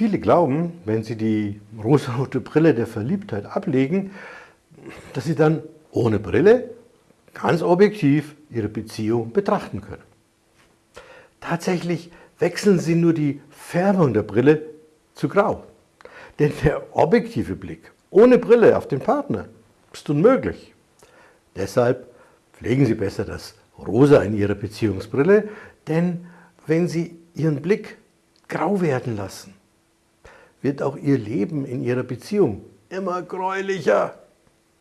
Viele glauben, wenn sie die rosarote Brille der Verliebtheit ablegen, dass sie dann ohne Brille ganz objektiv ihre Beziehung betrachten können. Tatsächlich wechseln sie nur die Färbung der Brille zu grau. Denn der objektive Blick ohne Brille auf den Partner ist unmöglich. Deshalb pflegen Sie besser das Rosa in Ihrer Beziehungsbrille, denn wenn Sie Ihren Blick grau werden lassen, wird auch Ihr Leben in Ihrer Beziehung immer gräulicher.